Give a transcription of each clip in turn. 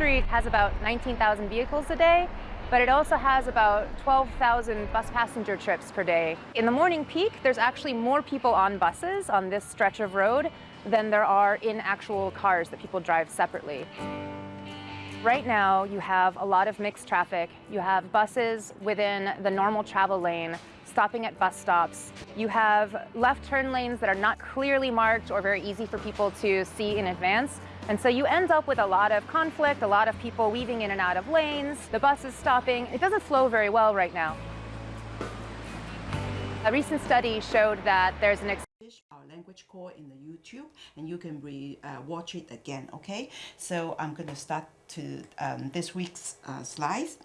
Street has about 19,000 vehicles a day, but it also has about 12,000 bus passenger trips per day. In the morning peak, there's actually more people on buses on this stretch of road than there are in actual cars that people drive separately. Right now, you have a lot of mixed traffic. You have buses within the normal travel lane stopping at bus stops. You have left turn lanes that are not clearly marked or very easy for people to see in advance. And so you end up with a lot of conflict, a lot of people weaving in and out of lanes, the bus is stopping. It doesn't flow very well right now. A recent study showed that there's an our language core in the YouTube and you can re uh, watch it again okay so I'm to start to um, this week's uh, slides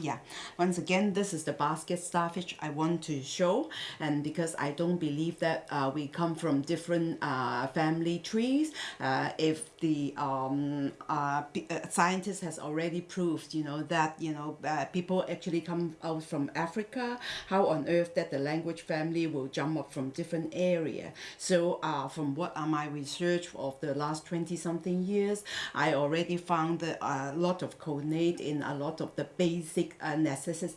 yeah. Once again this is the basket starfish I want to show and because I don't believe that uh, we come from different uh, family trees uh, if the um, uh, uh, scientist has already proved you know that you know uh, people actually come out from Africa how on earth that the language family will jump up from different area. So from what are my research of the last 20 something years I already found a lot of coordinate in a lot of the basic basic uh, necessities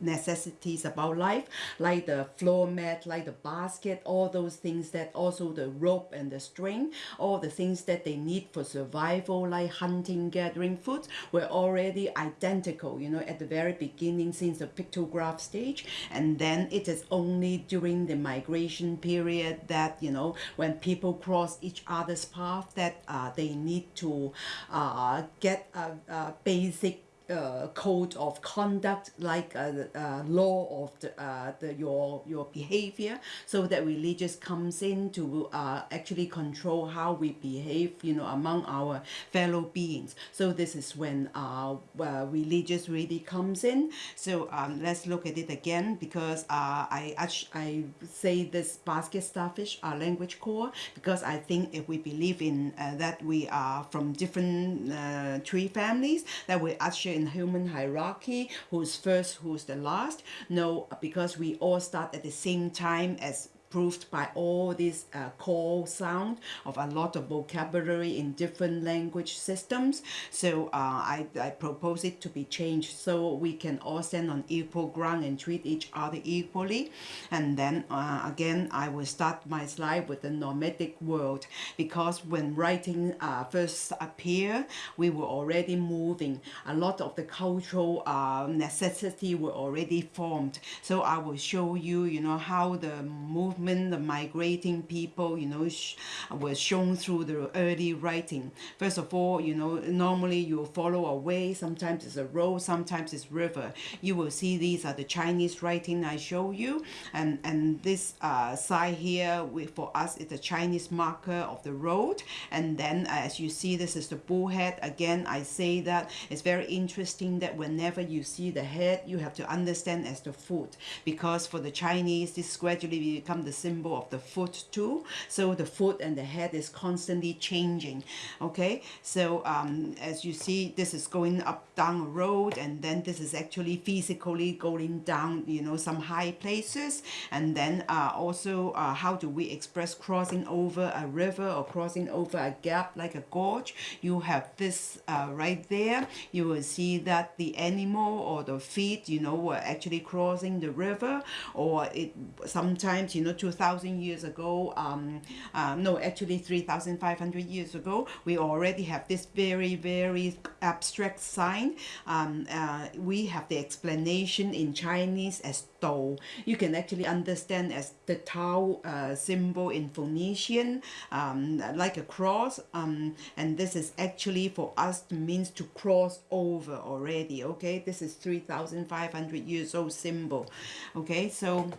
necessities about life like the floor mat like the basket all those things that also the rope and the string all the things that they need for survival like hunting gathering food were already identical you know at the very beginning since the pictograph stage. And then it is only during the migration period that you know when people cross each other's path that uh, they need to uh, get a, a basic uh, code of conduct like a, uh, law of the, uh, the your your behavior so that religious comes in to uh, actually control how we behave you know among our fellow beings. So this is when uh, uh religious really comes in. So um, let's look at it again because uh, I, I say this basket starfish our language core because I think if we believe in uh, that we are from different uh, tree families that we actually in human hierarchy who's first who's the last. No because we all start at the same time as proved by all this uh, call sound of a lot of vocabulary in different language systems. So uh, I, I propose it to be changed so we can all stand on equal ground and treat each other equally. And then uh, again, I will start my slide with the nomadic world because when writing uh, first appeared, we were already moving. A lot of the cultural uh, necessity were already formed. So I will show you, you know, how the movement movement, the migrating people, you know, sh was shown through the early writing. First of all, you know, normally you follow a way, sometimes it's a road, sometimes it's river. You will see these are the Chinese writing I show you, and, and this uh, side here we, for us is the Chinese marker of the road, and then as you see, this is the bullhead. Again, I say that it's very interesting that whenever you see the head, you have to understand as the foot, because for the Chinese, this gradually become the symbol of the foot too. So the foot and the head is constantly changing okay? So um, as you see this is going up down a road and then this is actually physically going down you know some high places. And then uh, also uh, how do we express crossing over a river or crossing over a gap like a gorge? You have this uh, right there. You will see that the animal or the feet you know were actually crossing the river or it sometimes you know 2,000 years ago, um, uh, no, actually 3,500 years ago, we already have this very, very abstract sign. Um, uh, we have the explanation in Chinese as Dou. You can actually understand as the Tao uh, symbol in Phoenician, um, like a cross. Um, and this is actually for us means to cross over already. Okay, this is 3,500 years old symbol. Okay, so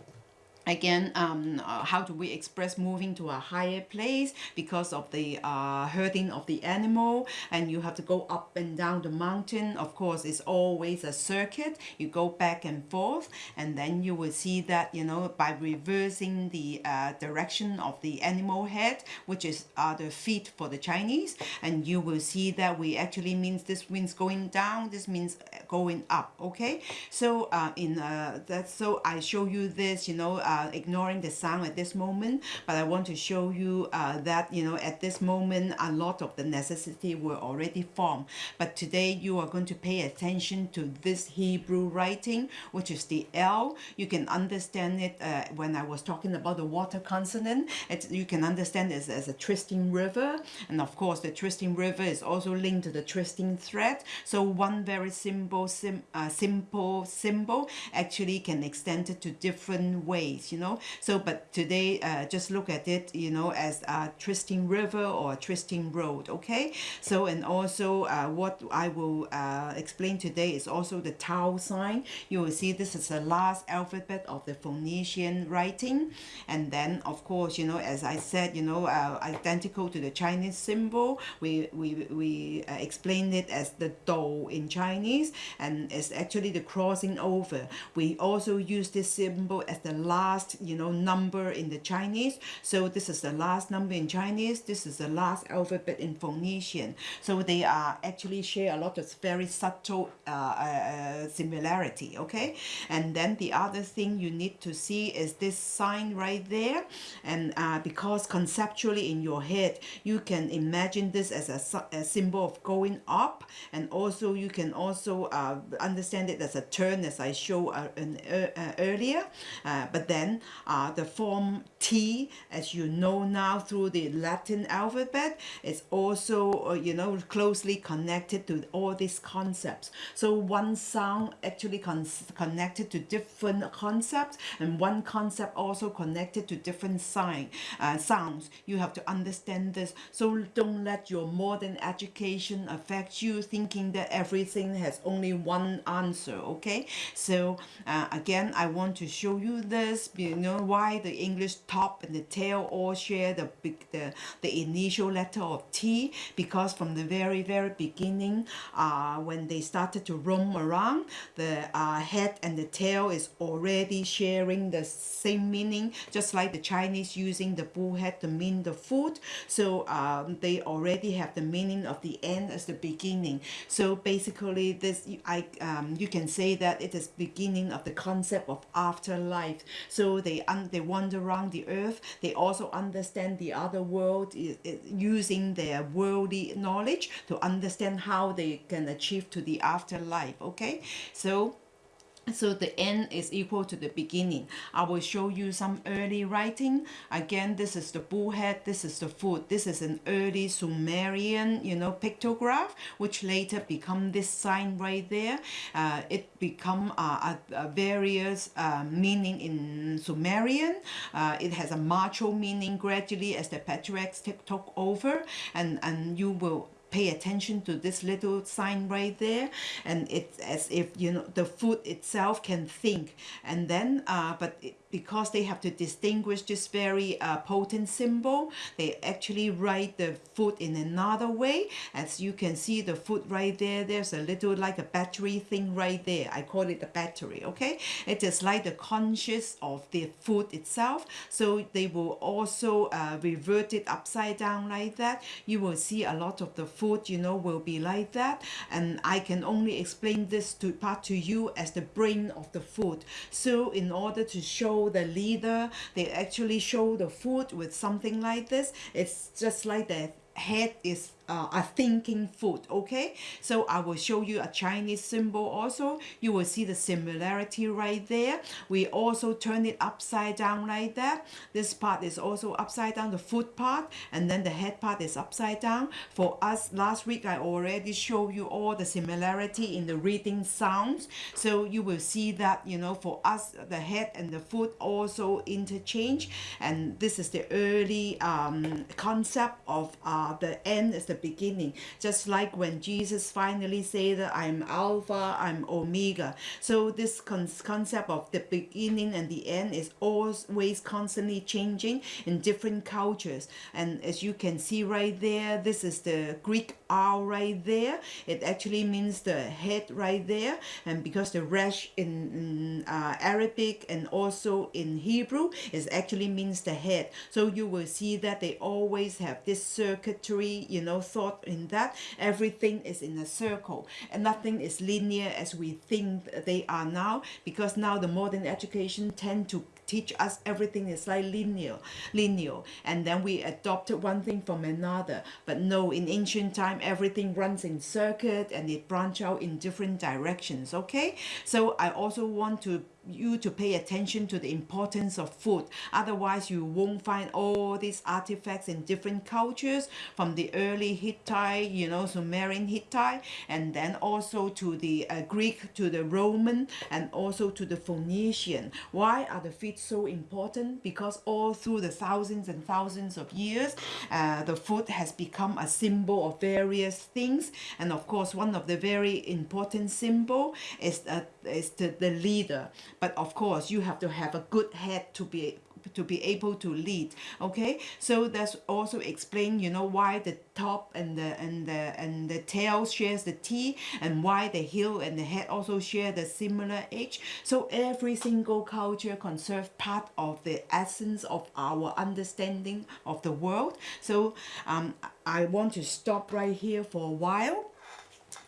again um, uh, how do we express moving to a higher place because of the uh, herding of the animal? And you have to go up and down the mountain. Of course it's always a circuit. You go back and forth and then you will see that you know by reversing the uh, direction of the animal head which is uh, the feet for the Chinese and you will see that we actually means this means going down this means going up okay? So uh, in uh, that so I show you this you know uh, ignoring the sound at this moment but I want to show you uh, that you know at this moment a lot of the necessity were already formed. But today you are going to pay attention to this Hebrew writing which is the L. You can understand it uh, when I was talking about the water consonant. It's, you can understand it as a twisting river. And of course the twisting river is also linked to the twisting thread. So one very simple sim, uh, simple symbol actually can extend it to different ways you know? So but today uh, just look at it you know as a twisting river or twisting road okay? So and also uh, what I will uh, explain today is also the Tau sign. You will see this is the last alphabet of the Phoenician writing. And then of course you know as I said you know uh, identical to the Chinese symbol we we, we uh, explain it as the Do in Chinese. And it's actually the crossing over. We also use this symbol as the last you know number in the Chinese. So this is the last number in Chinese. This is the last alphabet in Phoenician. So they are actually share a lot of very subtle uh, uh, similarity okay? And then the other thing you need to see is this sign right there. And uh, because conceptually in your head you can imagine this as a, a symbol of going up. And also you can also uh, understand it as a turn as I show uh, uh, earlier. Uh, but then uh, the form T as you know now through the Latin alphabet is also uh, you know closely connected to all these concepts. So one sound actually con connected to different concepts and one concept also connected to different sign uh, sounds. You have to understand this. So don't let your modern education affect you thinking that everything has only one answer okay? So uh, again I want to show you this you know why the English top and the tail all share the big the, the initial letter of T because from the very very beginning uh, when they started to roam around the uh, head and the tail is already sharing the same meaning just like the Chinese using the bull head to mean the food so um, they already have the meaning of the end as the beginning. So basically this I um, you can say that it is beginning of the concept of afterlife. So they un they wander around the earth. They also understand the other world using their worldly knowledge to understand how they can achieve to the afterlife okay? So so the end is equal to the beginning. I will show you some early writing. Again this is the bullhead this is the foot. This is an early sumerian you know pictograph which later become this sign right there. Uh, it become uh, a, a various uh, meaning in sumerian. Uh, it has a macho meaning gradually as the patriarchs took over. And and you will pay attention to this little sign right there and it's as if you know the food itself can think. And then uh, but it, because they have to distinguish this very uh, potent symbol they actually write the food in another way. As you can see the food right there there's a little like a battery thing right there. I call it the battery okay? It is like the conscious of the food itself. So they will also uh, revert it upside down like that. You will see a lot of the food you know will be like that. And I can only explain this to part to you as the brain of the food so in order to show the leader they actually show the food with something like this. It's just like the head is uh, thinking food okay? So I will show you a Chinese symbol also. You will see the similarity right there. We also turn it upside down like that. This part is also upside down the foot part and then the head part is upside down. For us last week I already showed you all the similarity in the reading sounds. So you will see that you know for us the head and the foot also interchange. And this is the early um, concept of uh, the end is the beginning just like when Jesus finally said I'm Alpha I'm Omega. So this con concept of the beginning and the end is always constantly changing in different cultures. And as you can see right there this is the Greek R right there, it actually means the head right there. And because the resh in, uh, Arabic and also in Hebrew is actually means the head. So you will see that they always have this circuitry, you know, thought in that everything is in a circle and nothing is linear as we think they are now because now the modern education tend to teach us everything is like linear linear and then we adopted one thing from another. But no in ancient time everything runs in circuit and it branch out in different directions okay? So I also want to you to pay attention to the importance of food. Otherwise you won't find all these artifacts in different cultures from the early Hittite you know Sumerian Hittite and then also to the uh, Greek to the Roman and also to the Phoenician. Why are the feet so important? Because all through the thousands and thousands of years uh, the foot has become a symbol of various things. And of course one of the very important symbol is, uh, is the, the leader but of course you have to have a good head to be to be able to lead okay? So that's also explain you know why the top and the and the and the tail shares the T and why the heel and the head also share the similar H. So every single culture conserve part of the essence of our understanding of the world. So um, I want to stop right here for a while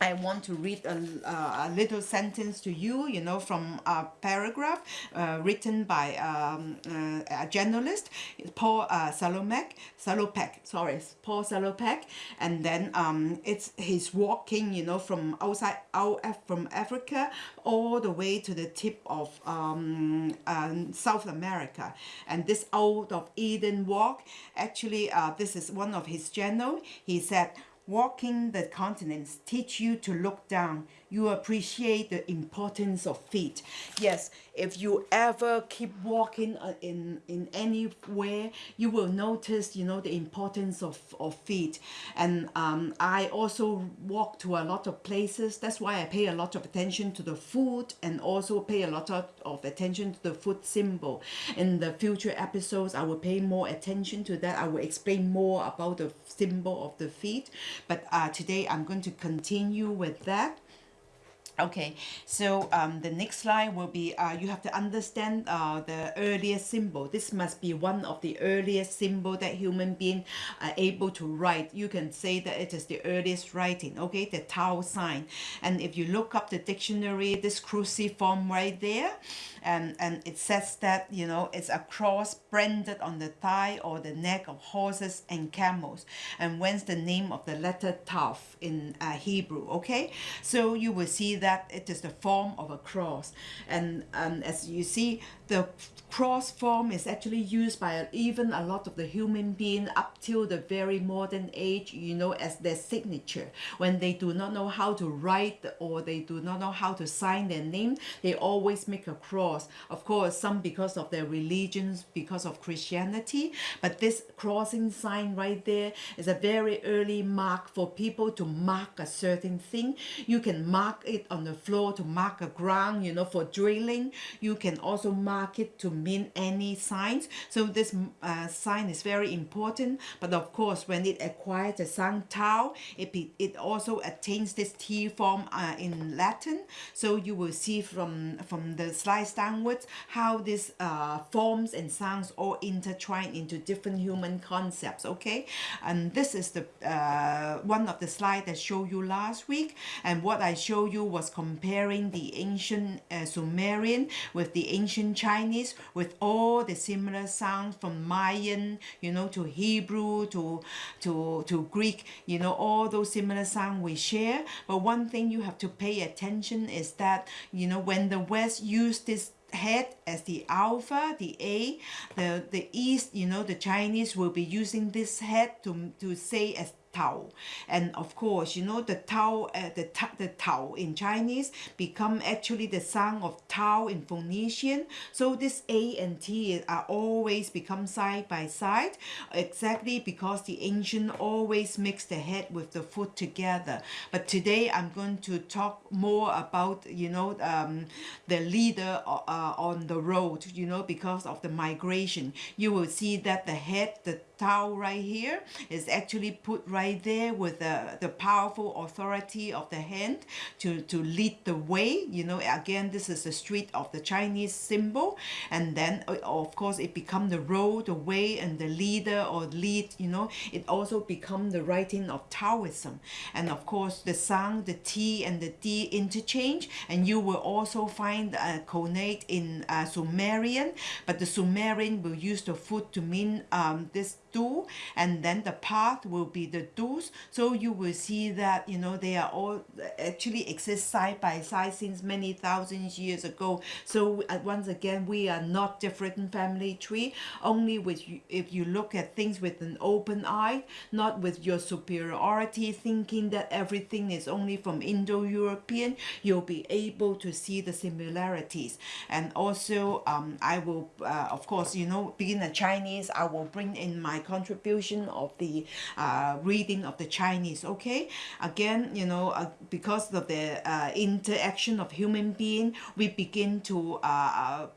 I want to read a, uh, a little sentence to you, you know, from a paragraph uh, written by um, uh, a journalist, Paul uh, Salomek, Salopek, sorry, Paul Salopek, and then um, it's he's walking, you know, from outside out from Africa all the way to the tip of um, uh, South America, and this out of Eden walk, actually, uh, this is one of his journal. He said Walking the continents teach you to look down. You appreciate the importance of feet. Yes, if you ever keep walking uh, in in anywhere you will notice you know the importance of, of feet and um, I also walk to a lot of places. That's why I pay a lot of attention to the food and also pay a lot of, of attention to the food symbol. In the future episodes I will pay more attention to that. I will explain more about the symbol of the feet. But uh, today I'm going to continue with that Okay, so um, the next slide will be uh, you have to understand uh, the earliest symbol. This must be one of the earliest symbol that human being are able to write. You can say that it is the earliest writing, okay, the Tao sign. And if you look up the dictionary, this cruciform right there, and, and it says that, you know, it's a cross branded on the thigh or the neck of horses and camels. And whence the name of the letter Tau in uh, Hebrew, okay? So you will see that it is the form of a cross. And, and as you see, the cross form is actually used by even a lot of the human being up till the very modern age, you know, as their signature. When they do not know how to write or they do not know how to sign their name, they always make a cross. Of course, some because of their religions, because of Christianity, but this crossing sign right there is a very early mark for people to mark a certain thing. You can mark it on the floor to mark a ground, you know, for drilling. You can also mark it to mean any signs. So this uh, sign is very important. But of course, when it acquires the sound tau, it, it also attains this T form uh, in Latin. So you will see from, from the slides downwards how these uh, forms and sounds all intertwine into different human concepts, okay? And this is the uh, one of the slides that show you last week. And what I show you was comparing the ancient uh, Sumerian with the ancient Chinese with all the similar sounds from Mayan, you know, to Hebrew, to, to, to Greek, you know, all those similar sounds we share. But one thing you have to pay attention is that, you know, when the West used this head as the alpha, the A, the, the East, you know, the Chinese will be using this head to, to say as Tao. And of course, you know, the Tao, uh, the, the Tao in Chinese become actually the sound of Tao in Phoenician. So this A and T are always become side by side, exactly because the ancient always mix the head with the foot together. But today I'm going to talk more about, you know, um, the leader uh, on the road, you know, because of the migration. You will see that the head, the Tao right here is actually put right there with the, the powerful authority of the hand to, to lead the way. You know, again, this is the street of the Chinese symbol. And then, uh, of course, it become the road, the way, and the leader or lead, you know, it also become the writing of Taoism. And of course, the sound, the T and the D interchange. And you will also find a cognate in uh, Sumerian, but the Sumerian will use the foot to mean um, this do and then the path will be the do's. So you will see that you know they are all actually exist side by side since many thousands years ago. So uh, once again we are not different family tree. Only with you, if you look at things with an open eye not with your superiority thinking that everything is only from Indo-European you'll be able to see the similarities. And also um, I will uh, of course you know being a Chinese I will bring in my contribution of the uh, reading of the Chinese okay? Again you know uh, because of the uh, interaction of human being we begin to uh, uh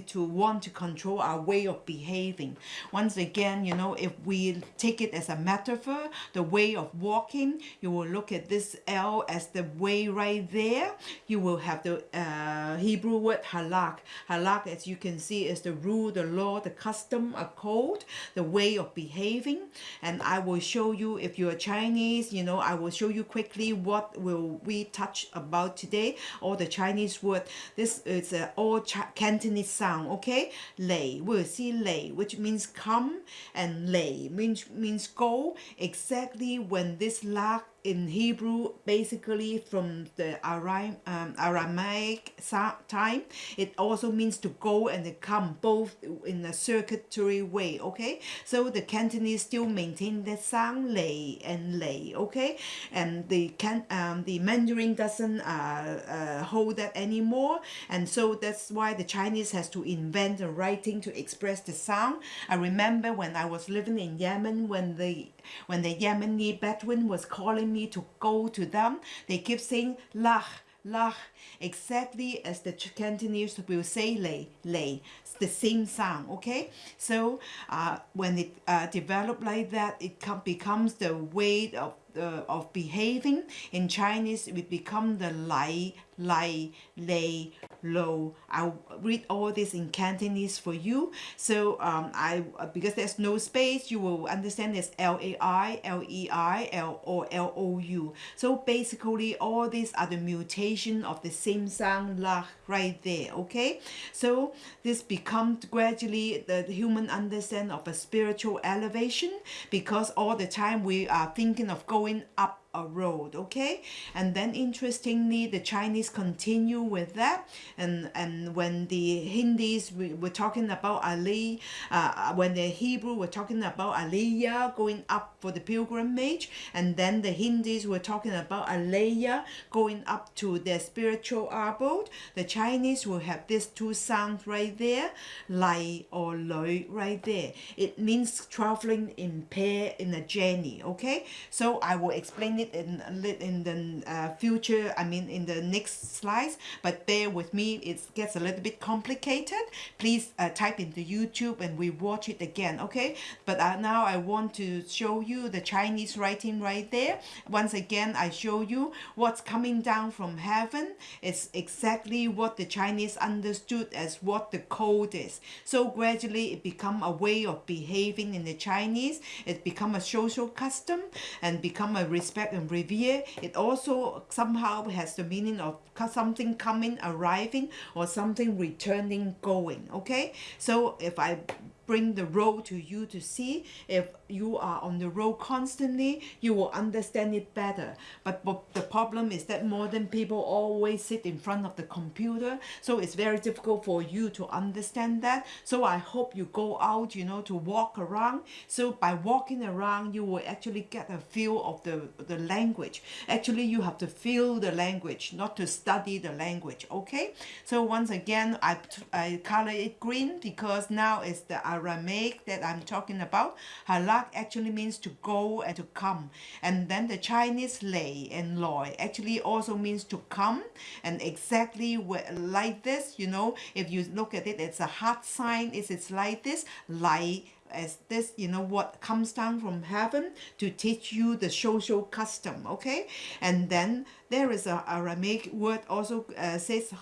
to want to control our way of behaving. Once again, you know, if we take it as a metaphor, the way of walking, you will look at this L as the way right there. You will have the uh, Hebrew word halak. Halak, as you can see, is the rule, the law, the custom, a code, the way of behaving. And I will show you, if you're Chinese, you know, I will show you quickly what will we touch about today. All the Chinese word. This is uh, all Ch Cantonese sound, okay? Lei, we'll see lei, which means come, and lei means, means go. Exactly when this lak in Hebrew, basically from the Aram, um, Aramaic time, it also means to go and to come, both in a circuitry way, okay? So the Cantonese still maintain that sound, lei and lei, okay? And the can um, the Mandarin doesn't uh, uh, hold that anymore, and so that's why the Chinese has to invent a writing to express the sound. I remember when I was living in Yemen, when the when the Yemeni Bedouin was calling me to go to them, they keep saying lah, lah, exactly as the Cantonese will say lei. It's the same sound, okay? So uh, when it uh, developed like that, it becomes the way of uh, of behaving in Chinese it become the lai lai lei lo I'll read all this in Cantonese for you. So um, I because there's no space you will understand it's L-A-I L-E-I L or L-O-U so basically all these are the mutation of the same sound la right there okay? So this becomes gradually the human understand of a spiritual elevation because all the time we are thinking of going up a road okay? And then interestingly the Chinese continue with that. And and when the Hindis we were talking about Ali uh, when the Hebrew were talking about Aliyah going up for the pilgrimage. And then the Hindis were talking about Aliyah going up to their spiritual abode. The Chinese will have these two sounds right there Lai or Lui right there. It means traveling in pair in a journey okay? So I will explain it it in in the uh, future I mean in the next slides but bear with me it gets a little bit complicated. Please uh, type into YouTube and we watch it again okay? But uh, now I want to show you the Chinese writing right there. Once again I show you what's coming down from heaven it's exactly what the Chinese understood as what the code is. So gradually it become a way of behaving in the Chinese. It become a social custom and become a respect and revere it also somehow has the meaning of something coming arriving or something returning going okay? So if I bring the road to you to see. If you are on the road constantly you will understand it better. But, the problem is that modern people always sit in front of the computer so it's very difficult for you to understand that. So I hope you go out you know to walk around. So by walking around you will actually get a feel of the the language. Actually you have to feel the language not to study the language okay? So once again I, I color it green because now it's the Aramaic that I'm talking about halak actually means to go and to come and then the Chinese lei and loi actually also means to come and exactly like this you know if you look at it it's a heart sign it's, it's like this lai as this, you know, what comes down from heaven to teach you the social custom, okay? And then there is a Aramaic word also uh, says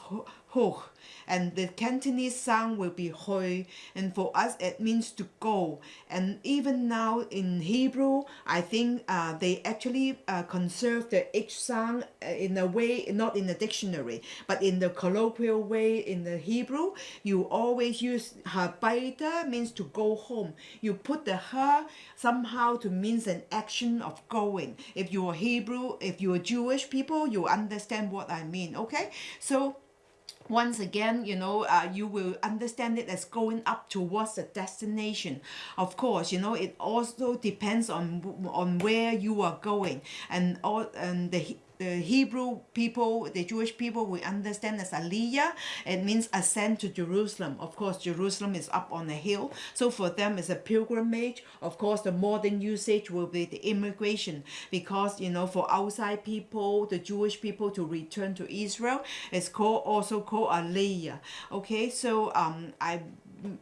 ho, and the Cantonese sound will be hoi, and for us it means to go. And even now in Hebrew, I think uh, they actually uh, conserve the H sound uh, in a way, not in the dictionary, but in the colloquial way in the Hebrew, you always use habaita means to go home. You put the ha somehow to means an action of going. If you are Hebrew, if you are Jewish people, you understand what I mean, okay? So once again you know uh, you will understand it as going up towards the destination. Of course you know it also depends on on where you are going and all and the the Hebrew people, the Jewish people, we understand as Aliyah. It means ascend to Jerusalem. Of course, Jerusalem is up on a hill. So for them, it's a pilgrimage. Of course, the modern usage will be the immigration because, you know, for outside people, the Jewish people to return to Israel, it's called also called Aliyah. Okay, so um, I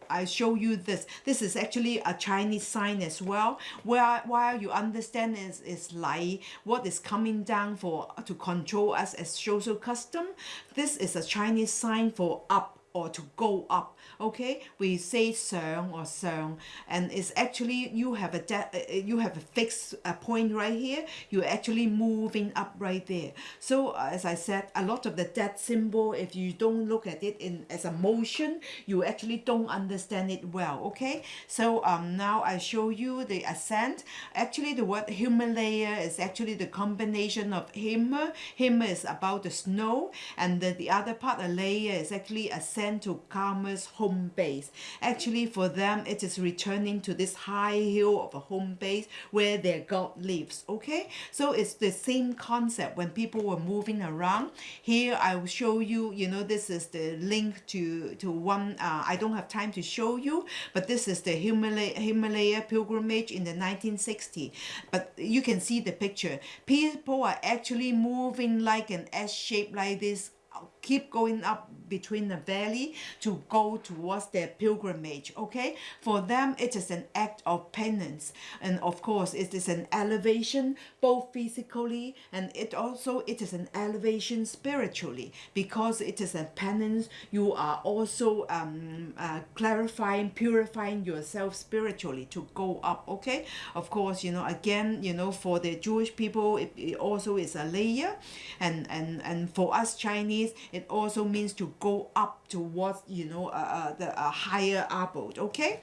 I show you this. This is actually a Chinese sign as well. Where while you understand is is like what is coming down for to control us as social custom. This is a Chinese sign for up or to go up okay? We say 上 or 上 and it's actually you have a uh, you have a fixed uh, point right here. You're actually moving up right there. So uh, as I said a lot of the dead symbol if you don't look at it in as a motion you actually don't understand it well okay? So um now I show you the ascent. Actually the word Himalaya is actually the combination of Hima Hima is about the snow and the, the other part Alaya is actually ascent sent to Karma's home base. Actually, for them, it is returning to this high hill of a home base where their God lives. Okay, so it's the same concept when people were moving around. Here, I will show you. You know, this is the link to to one. Uh, I don't have time to show you, but this is the Himalaya Himalaya pilgrimage in the 1960s. But you can see the picture. People are actually moving like an S shape like this keep going up between the valley to go towards their pilgrimage okay? For them it is an act of penance. And of course it is an elevation both physically and it also it is an elevation spiritually. Because it is a penance you are also um, uh, clarifying purifying yourself spiritually to go up okay? Of course you know again you know for the Jewish people it, it also is Aliyah. And and and for us Chinese it also means to go up towards you know uh, uh, the uh, higher abode okay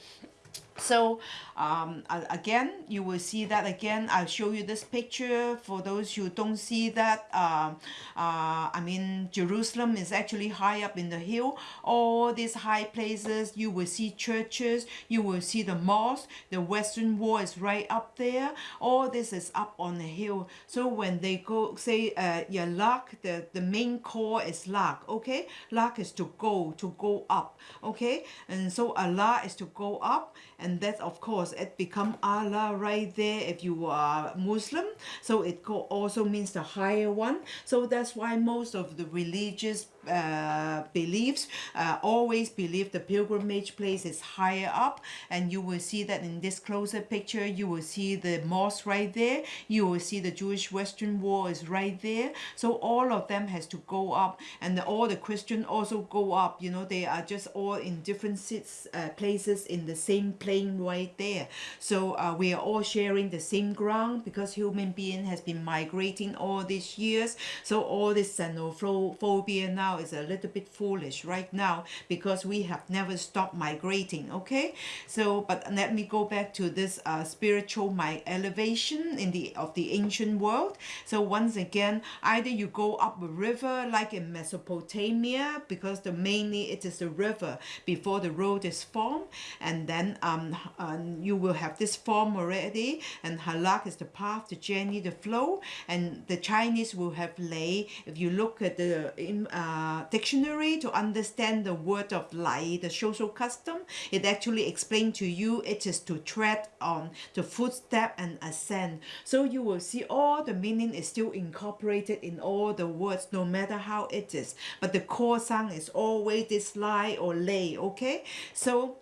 so um, again you will see that again. I'll show you this picture for those who don't see that uh, uh, I mean Jerusalem is actually high up in the hill. All these high places you will see churches you will see the mosque the western wall is right up there. All this is up on the hill. So when they go say uh, yeah lak the the main core is luck okay? Luck is to go to go up okay? And so Allah is to go up and that of course it become Allah right there if you are Muslim. So it also means the higher one. So that's why most of the religious uh, beliefs uh, always believe the pilgrimage place is higher up and you will see that in this closer picture you will see the mosque right there. You will see the Jewish Western Wall is right there. So all of them has to go up and the, all the Christian also go up. You know they are just all in different seats uh, places in the same plane right there. So uh, we are all sharing the same ground because human being has been migrating all these years. So all this xenophobia now is a little bit foolish right now because we have never stopped migrating okay? So but let me go back to this uh, spiritual my elevation in the of the ancient world. So once again either you go up a river like in Mesopotamia because the mainly it is the river before the road is formed and then um, um you will have this form already and halak is the path the journey the flow and the Chinese will have lay. If you look at the in uh, uh, dictionary to understand the word of lai, the social custom. It actually explained to you it is to tread on the footstep and ascend. So you will see all the meaning is still incorporated in all the words, no matter how it is. But the core sound is always this lie or lay, okay? So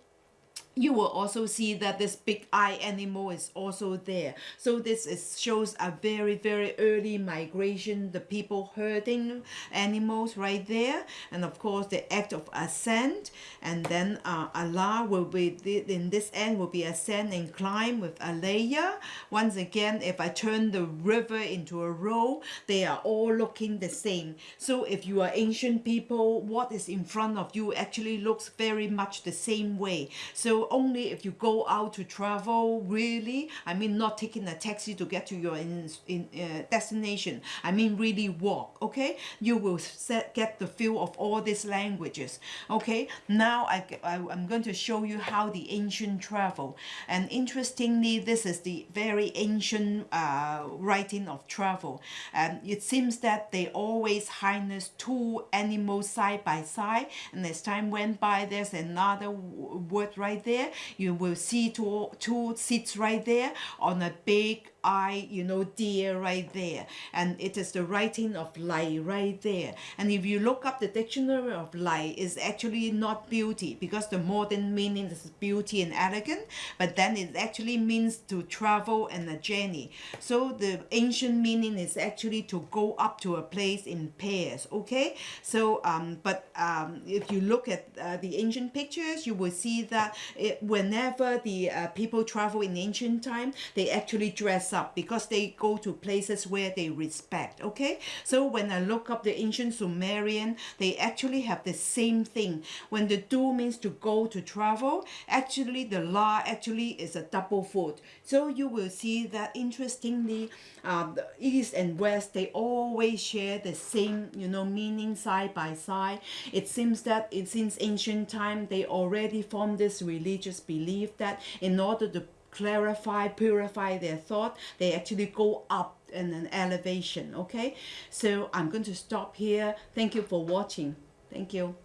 you will also see that this big eye animal is also there. So this is shows a very, very early migration, the people herding animals right there. And of course, the act of ascent. And then uh, Allah will be, in this end, will be ascend and climb with Aliyah. Once again, if I turn the river into a row, they are all looking the same. So if you are ancient people, what is in front of you actually looks very much the same way. So only if you go out to travel really. I mean not taking a taxi to get to your in, in uh, destination. I mean really walk okay? You will set, get the feel of all these languages okay? Now I, I, I'm going to show you how the ancient travel. And interestingly this is the very ancient uh, writing of travel. And it seems that they always harness two animals side by side. And as time went by there's another word right there there. You will see two two seats right there on a big eye, you know, deer right there. And it is the writing of Lai right there. And if you look up the dictionary of Lai, it's actually not beauty because the modern meaning is beauty and elegant, but then it actually means to travel and a journey. So the ancient meaning is actually to go up to a place in pairs, okay? So, um, but um, if you look at uh, the ancient pictures, you will see that it, whenever the uh, people travel in ancient time, they actually dress up because they go to places where they respect okay? So when I look up the ancient Sumerian they actually have the same thing. When the do means to go to travel actually the la actually is a double foot so you will see that interestingly uh, the east and west they always share the same you know meaning side by side. It seems that it since ancient time they already formed this religious belief that in order to clarify, purify their thought, they actually go up in an elevation, okay? So I'm going to stop here. Thank you for watching. Thank you.